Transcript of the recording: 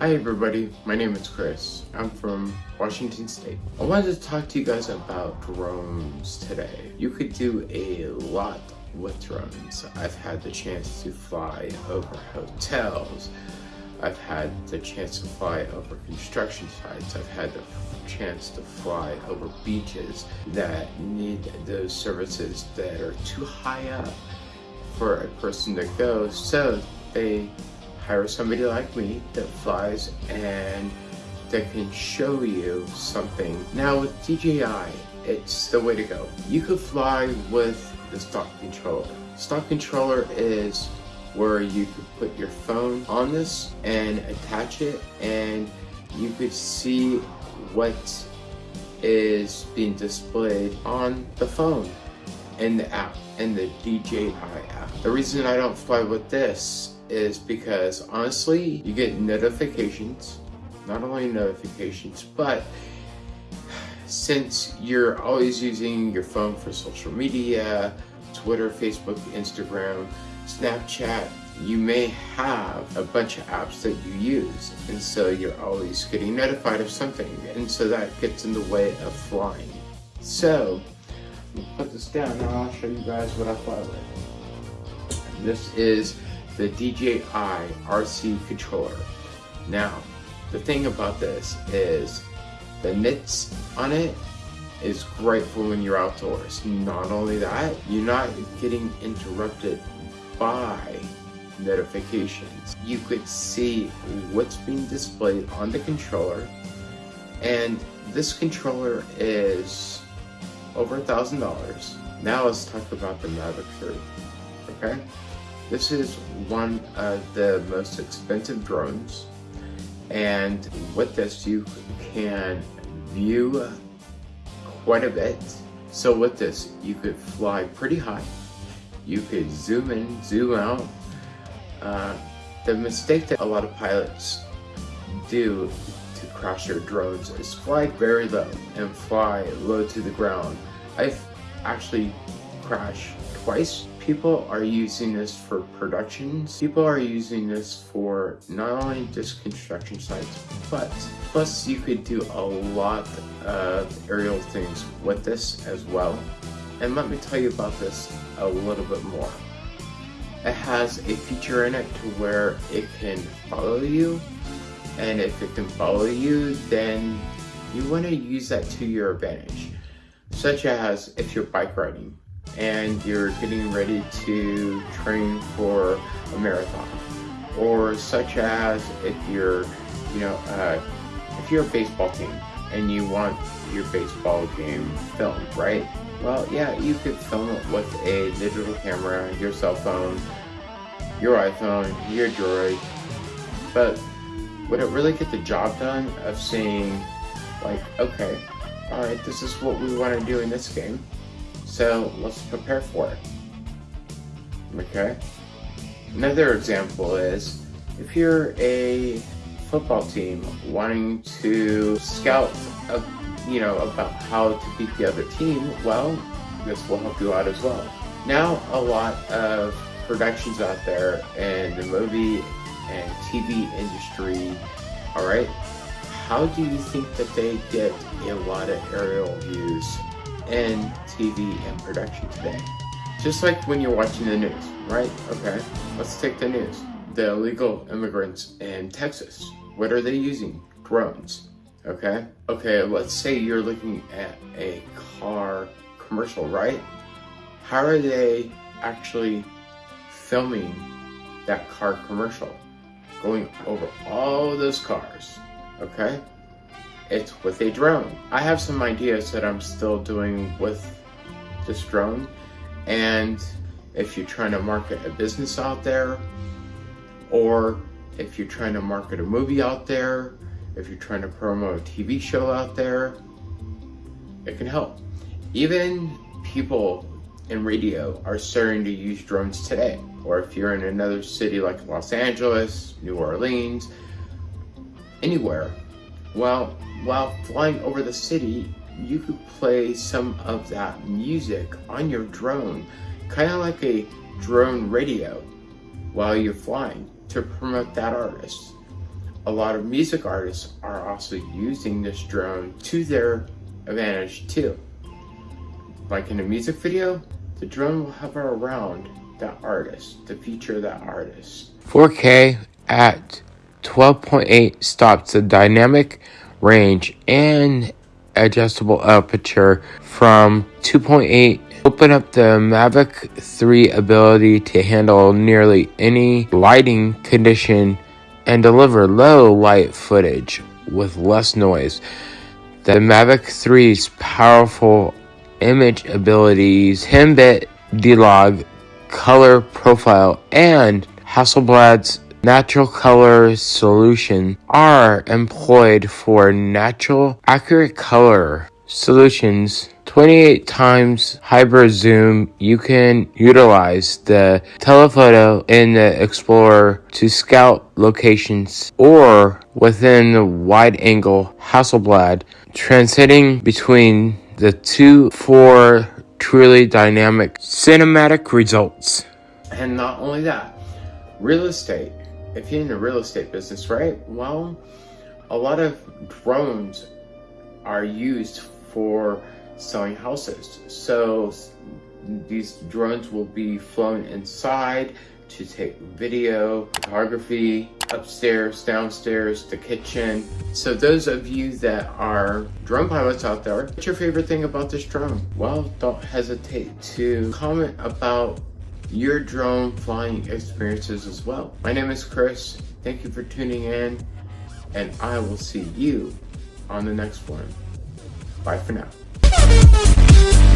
Hi everybody, my name is Chris. I'm from Washington State. I wanted to talk to you guys about drones today. You could do a lot with drones. I've had the chance to fly over hotels. I've had the chance to fly over construction sites. I've had the chance to fly over beaches that need those services that are too high up for a person to go. So they hire somebody like me that flies and that can show you something. Now with DJI, it's the way to go. You could fly with the stock controller. Stock controller is where you could put your phone on this and attach it and you could see what is being displayed on the phone in the app, in the DJI app. The reason I don't fly with this is because honestly, you get notifications, not only notifications, but since you're always using your phone for social media, Twitter, Facebook, Instagram, Snapchat, you may have a bunch of apps that you use and so you're always getting notified of something and so that gets in the way of flying. So, put this down and I'll show you guys what I fly with. This is the DJI RC controller. Now, the thing about this is the nits on it is great for when you're outdoors. Not only that, you're not getting interrupted by notifications. You could see what's being displayed on the controller and this controller is over a thousand dollars. Now let's talk about the Mavic 3, okay? This is one of the most expensive drones and with this you can view quite a bit. So with this you could fly pretty high, you could zoom in, zoom out. Uh, the mistake that a lot of pilots do to crash their drones is fly very low and fly low to the ground. I've actually crashed twice people are using this for productions. People are using this for not only just construction sites, but plus you could do a lot of aerial things with this as well. And let me tell you about this a little bit more. It has a feature in it to where it can follow you. And if it can follow you, then you want to use that to your advantage. Such as if you're bike riding and you're getting ready to train for a marathon. Or such as if you're you know uh, if you're a baseball team and you want your baseball game filmed right? Well yeah you could film it with a digital camera your cell phone your iphone your droid. But would it really get the job done of saying like okay all right this is what we want to do in this game so let's prepare for it. Okay? Another example is if you're a football team wanting to scout, a, you know, about how to beat the other team, well, this will help you out as well. Now, a lot of productions out there in the movie and TV industry, all right, how do you think that they get a lot of aerial views in TV and production today. Just like when you're watching the news, right? Okay, let's take the news. The illegal immigrants in Texas, what are they using? Drones, okay? Okay, let's say you're looking at a car commercial, right? How are they actually filming that car commercial? Going over all those cars, okay? It's with a drone. I have some ideas that I'm still doing with this drone. And if you're trying to market a business out there, or if you're trying to market a movie out there, if you're trying to promote a TV show out there, it can help. Even people in radio are starting to use drones today. Or if you're in another city like Los Angeles, New Orleans, anywhere, well, while flying over the city, you could play some of that music on your drone, kind of like a drone radio while you're flying to promote that artist. a lot of music artists are also using this drone to their advantage too. Like in a music video, the drone will hover around that artist to feature that artist. 4K at 12.8 stops the dynamic range and adjustable aperture from 2.8 open up the Mavic 3 ability to handle nearly any lighting condition and deliver low light footage with less noise. The Mavic 3's powerful image abilities, 10-bit D-Log, color profile, and Hasselblad's natural color solution are employed for natural accurate color solutions. 28 times hyper zoom you can utilize the telephoto in the explorer to scout locations or within the wide angle hasselblad transiting between the two for truly dynamic cinematic results. And not only that real estate if you're in the real estate business right well a lot of drones are used for selling houses. So these drones will be flown inside to take video, photography, upstairs, downstairs, the kitchen. So those of you that are drone pilots out there, what's your favorite thing about this drone? Well, don't hesitate to comment about your drone flying experiences as well. My name is Chris. Thank you for tuning in and I will see you on the next one. Bye for now.